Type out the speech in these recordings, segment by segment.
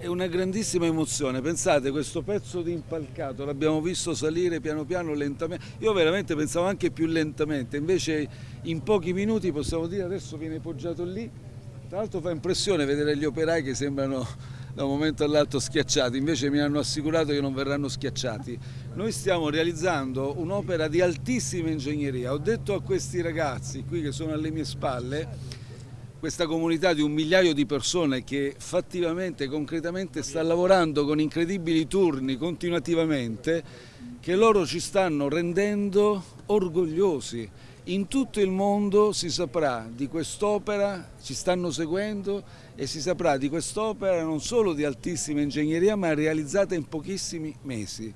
È una grandissima emozione, pensate questo pezzo di impalcato l'abbiamo visto salire piano piano lentamente, io veramente pensavo anche più lentamente, invece in pochi minuti possiamo dire adesso viene poggiato lì, tra l'altro fa impressione vedere gli operai che sembrano da un momento all'altro schiacciati, invece mi hanno assicurato che non verranno schiacciati. Noi stiamo realizzando un'opera di altissima ingegneria, ho detto a questi ragazzi qui che sono alle mie spalle questa comunità di un migliaio di persone che fattivamente, concretamente sta lavorando con incredibili turni continuativamente, che loro ci stanno rendendo orgogliosi. In tutto il mondo si saprà di quest'opera, ci stanno seguendo e si saprà di quest'opera non solo di altissima ingegneria ma realizzata in pochissimi mesi.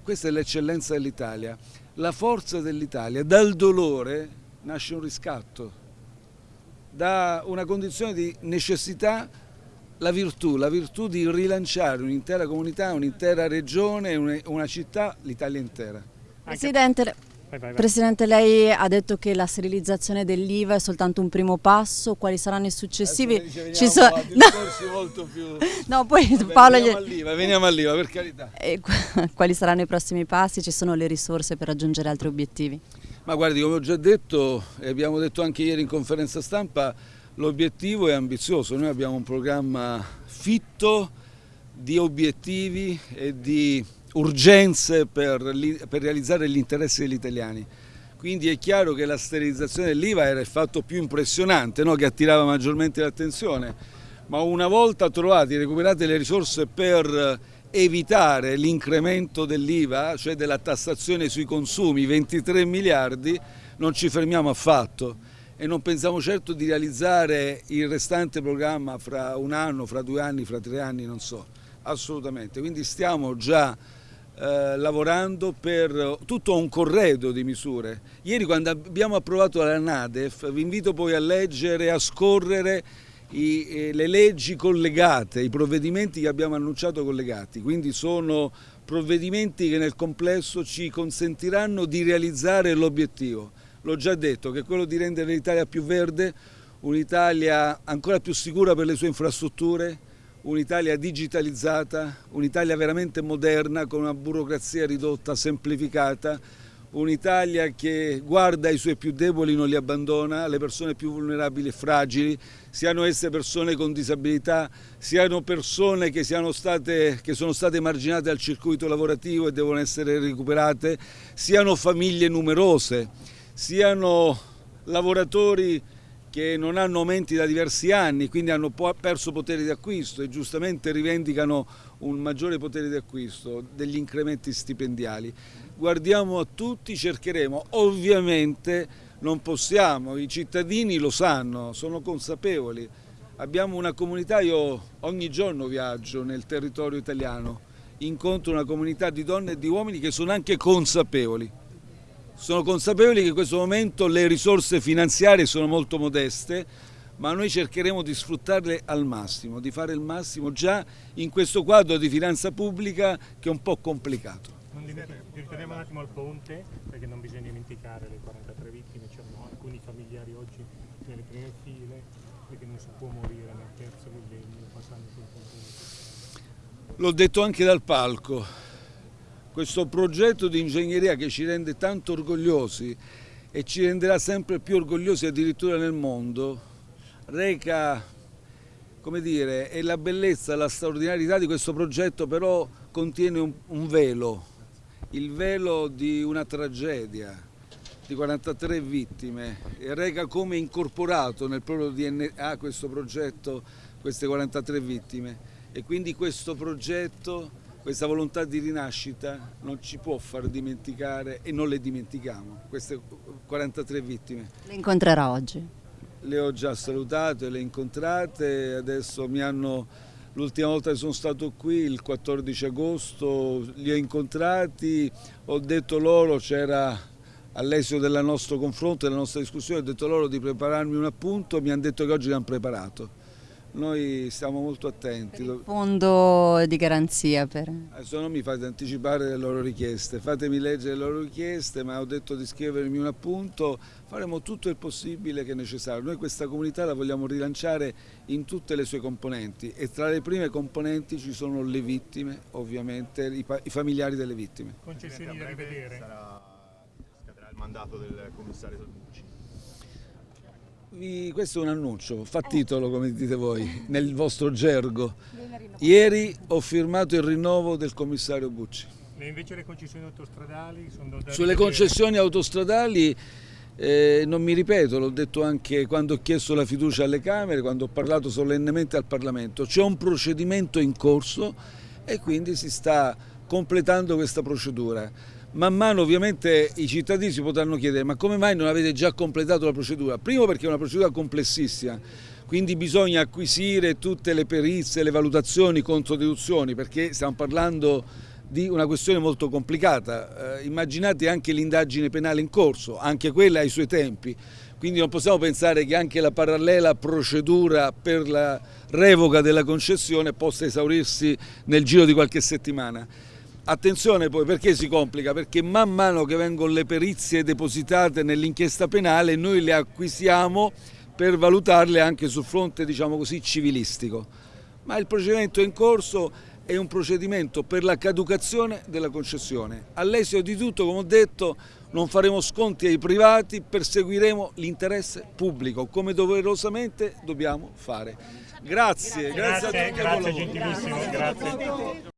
Questa è l'eccellenza dell'Italia. La forza dell'Italia, dal dolore nasce un riscatto da una condizione di necessità la virtù, la virtù di rilanciare un'intera comunità, un'intera regione, una città, l'Italia intera. Presidente, vai, vai, vai. Presidente, lei ha detto che la sterilizzazione dell'IVA è soltanto un primo passo, quali saranno i successivi? Ci so... no. molto più... no, poi Vabbè, Paolo... Veniamo all'IVA, veniamo all'IVA, per carità. E quali saranno i prossimi passi? Ci sono le risorse per raggiungere altri obiettivi? Ma guardi, come ho già detto e abbiamo detto anche ieri in conferenza stampa, l'obiettivo è ambizioso, noi abbiamo un programma fitto di obiettivi e di urgenze per, per realizzare gli interessi degli italiani. Quindi è chiaro che la sterilizzazione dell'IVA era il fatto più impressionante, no? che attirava maggiormente l'attenzione, ma una volta trovate, recuperate le risorse per evitare l'incremento dell'IVA, cioè della tassazione sui consumi, 23 miliardi, non ci fermiamo affatto e non pensiamo certo di realizzare il restante programma fra un anno, fra due anni, fra tre anni, non so, assolutamente. Quindi stiamo già eh, lavorando per tutto un corredo di misure. Ieri quando abbiamo approvato la NADEF, vi invito poi a leggere, a scorrere i, eh, le leggi collegate, i provvedimenti che abbiamo annunciato collegati, quindi sono provvedimenti che nel complesso ci consentiranno di realizzare l'obiettivo. L'ho già detto, che è quello di rendere l'Italia più verde, un'Italia ancora più sicura per le sue infrastrutture, un'Italia digitalizzata, un'Italia veramente moderna con una burocrazia ridotta, semplificata, un'Italia che guarda i suoi più deboli, non li abbandona, le persone più vulnerabili e fragili, siano esse persone con disabilità, siano persone che, siano state, che sono state marginate al circuito lavorativo e devono essere recuperate, siano famiglie numerose, siano lavoratori che non hanno aumenti da diversi anni, quindi hanno perso potere di acquisto e giustamente rivendicano un maggiore potere di acquisto, degli incrementi stipendiali. Guardiamo a tutti, cercheremo, ovviamente non possiamo, i cittadini lo sanno, sono consapevoli. Abbiamo una comunità, io ogni giorno viaggio nel territorio italiano, incontro una comunità di donne e di uomini che sono anche consapevoli sono consapevoli che in questo momento le risorse finanziarie sono molto modeste, ma noi cercheremo di sfruttarle al massimo, di fare il massimo già in questo quadro di finanza pubblica che è un po' complicato. Ritorniamo un attimo al ponte, perché non bisogna dimenticare le 43 vittime, c'erano alcuni familiari oggi nelle prime file, perché non si può morire nel terzo millennio passando sul ponte. L'ho detto anche dal palco, questo progetto di ingegneria che ci rende tanto orgogliosi e ci renderà sempre più orgogliosi addirittura nel mondo, reca, come dire, è la bellezza, la straordinarietà di questo progetto però contiene un, un velo, il velo di una tragedia, di 43 vittime, e reca come incorporato nel proprio DNA questo progetto, queste 43 vittime. E quindi questo progetto questa volontà di rinascita non ci può far dimenticare e non le dimentichiamo, queste 43 vittime. Le incontrerà oggi? Le ho già salutate, le incontrate, adesso mi hanno, l'ultima volta che sono stato qui, il 14 agosto, li ho incontrati, ho detto loro, c'era all'esito del nostro confronto, della nostra discussione, ho detto loro di prepararmi un appunto, mi hanno detto che oggi l'hanno preparato noi stiamo molto attenti. Il fondo di garanzia per... Adesso non mi fate anticipare le loro richieste, fatemi leggere le loro richieste, ma ho detto di scrivermi un appunto, faremo tutto il possibile che è necessario. Noi questa comunità la vogliamo rilanciare in tutte le sue componenti e tra le prime componenti ci sono le vittime, ovviamente, i, i familiari delle vittime. Concessioni da rivedere. Sarà, scadrà il mandato del commissario Salvucci. Vi, questo è un annuncio, fa titolo come dite voi, nel vostro gergo. Ieri ho firmato il rinnovo del commissario Bucci. E invece le concessioni autostradali sono da Sulle concessioni autostradali eh, non mi ripeto, l'ho detto anche quando ho chiesto la fiducia alle Camere, quando ho parlato solennemente al Parlamento, c'è un procedimento in corso e quindi si sta completando questa procedura man mano ovviamente i cittadini si potranno chiedere ma come mai non avete già completato la procedura? Primo perché è una procedura complessissima, quindi bisogna acquisire tutte le perizie, le valutazioni, controdeduzioni, perché stiamo parlando di una questione molto complicata. Eh, immaginate anche l'indagine penale in corso, anche quella ai suoi tempi, quindi non possiamo pensare che anche la parallela procedura per la revoca della concessione possa esaurirsi nel giro di qualche settimana. Attenzione poi perché si complica? Perché man mano che vengono le perizie depositate nell'inchiesta penale noi le acquisiamo per valutarle anche sul fronte diciamo così civilistico. Ma il procedimento in corso è un procedimento per la caducazione della concessione. All'esito di tutto, come ho detto, non faremo sconti ai privati, perseguiremo l'interesse pubblico, come doverosamente dobbiamo fare. Grazie, Grazie, grazie, grazie, a tutti. gentilissimo, grazie.